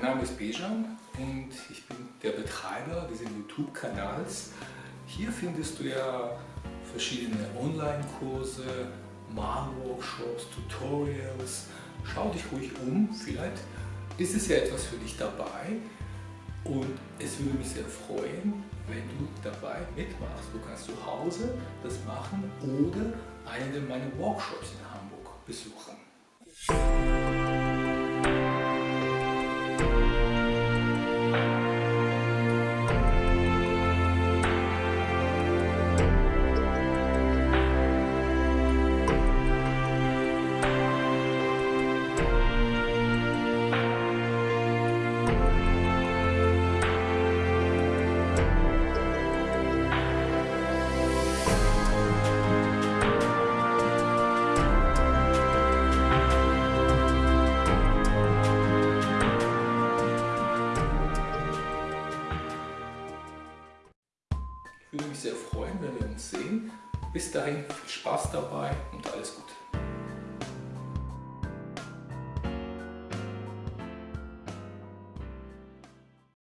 Mein Name ist Bejan und ich bin der Betreiber dieses YouTube-Kanals. Hier findest du ja verschiedene Online-Kurse, Malworkshops, Tutorials. Schau dich ruhig um, vielleicht ist es ja etwas für dich dabei und es würde mich sehr freuen, wenn du dabei mitmachst. Du kannst zu Hause das machen oder einen meiner Workshops in Hamburg besuchen. Ich würde mich sehr freuen, wenn wir uns sehen. Bis dahin viel Spaß dabei und alles Gute.